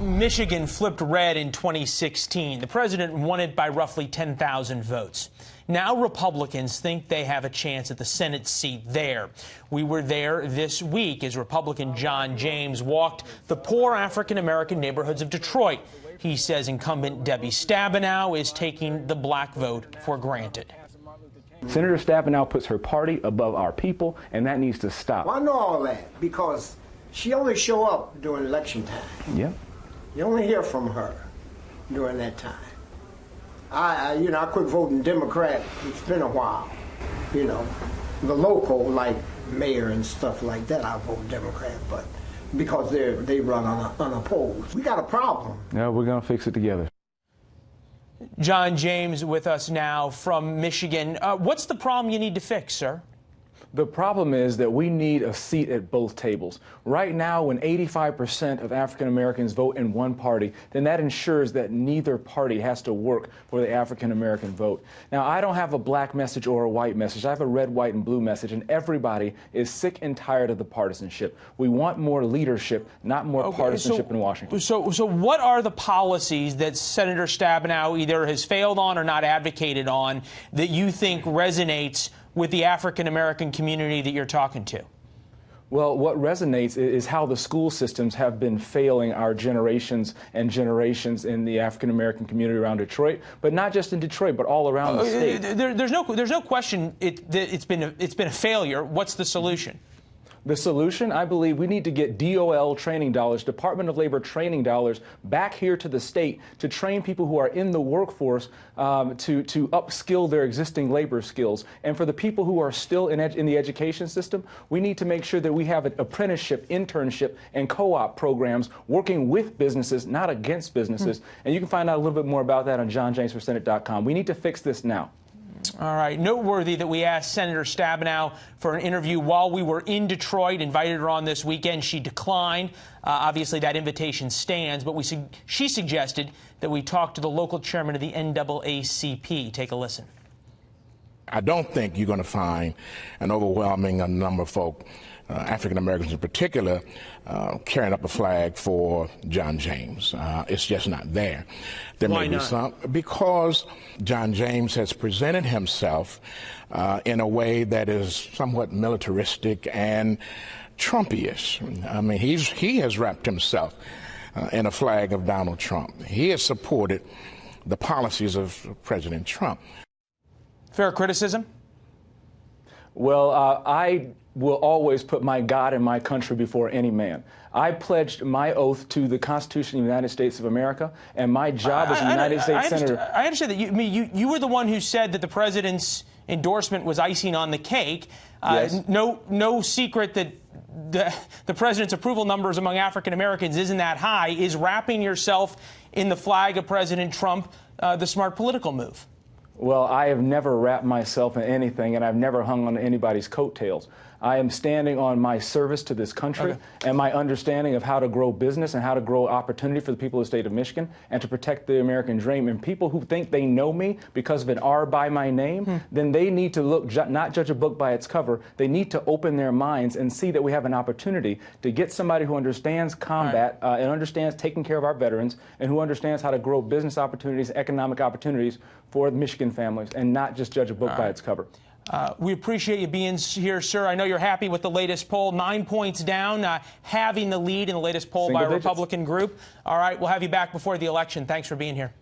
Michigan flipped red in 2016. The president won it by roughly 10,000 votes. Now Republicans think they have a chance at the Senate seat there. We were there this week as Republican John James walked the poor African American neighborhoods of Detroit. He says incumbent Debbie Stabenow is taking the black vote for granted. Senator Stabenow puts her party above our people, and that needs to stop. Well, I know all that because she only show up during election time. Yeah. You only hear from her during that time. I, I, you know, I quit voting Democrat. It's been a while. You know, the local, like mayor and stuff like that, I vote Democrat, but because they they run un, unopposed. We got a problem. Yeah, we're gonna fix it together. John James with us now from Michigan. Uh, what's the problem you need to fix, sir? The problem is that we need a seat at both tables. Right now, when 85% of African Americans vote in one party, then that ensures that neither party has to work for the African American vote. Now, I don't have a black message or a white message. I have a red, white, and blue message, and everybody is sick and tired of the partisanship. We want more leadership, not more okay, partisanship so, in Washington. So, so what are the policies that Senator Stabenow either has failed on or not advocated on that you think resonates with the African American community that you're talking to? Well, what resonates is how the school systems have been failing our generations and generations in the African American community around Detroit, but not just in Detroit, but all around the uh, state. There, there's no, there's no question it, has been a, it's been a failure. What's the solution? The solution, I believe, we need to get DOL training dollars, Department of Labor training dollars, back here to the state to train people who are in the workforce um, to, to upskill their existing labor skills. And for the people who are still in, in the education system, we need to make sure that we have an apprenticeship, internship, and co-op programs working with businesses, not against businesses. Mm -hmm. And you can find out a little bit more about that on johnjamesforsenate.com. We need to fix this now. All right. Noteworthy that we asked Senator Stabenow for an interview while we were in Detroit, invited her on this weekend. She declined. Uh, obviously, that invitation stands, but we su she suggested that we talk to the local chairman of the NAACP. Take a listen. I don't think you're going to find an overwhelming number of folk, uh, African Americans in particular, uh, carrying up a flag for John James. Uh, it's just not there. There Why may not? be some because John James has presented himself uh, in a way that is somewhat militaristic and Trumpyish. I mean, he's he has wrapped himself uh, in a flag of Donald Trump. He has supported the policies of President Trump. Fair criticism? Well, uh, I will always put my God and my country before any man. I pledged my oath to the Constitution of the United States of America, and my job as a United I, States I Senator. I understand that you, I mean, you, you were the one who said that the president's endorsement was icing on the cake. Uh, yes. No, no secret that the, the president's approval numbers among African Americans isn't that high. Is wrapping yourself in the flag of President Trump uh, the smart political move? Well, I have never wrapped myself in anything, and I've never hung on anybody's coattails. I am standing on my service to this country okay. and my understanding of how to grow business and how to grow opportunity for the people of the state of Michigan and to protect the American dream. And people who think they know me because of an R by my name, hmm. then they need to look, ju not judge a book by its cover. They need to open their minds and see that we have an opportunity to get somebody who understands combat right. uh, and understands taking care of our veterans and who understands how to grow business opportunities, economic opportunities for the Families and not just judge a book All by its cover. Uh, we appreciate you being here, sir. I know you're happy with the latest poll. Nine points down, uh, having the lead in the latest poll Single by a digits. Republican group. All right, we'll have you back before the election. Thanks for being here.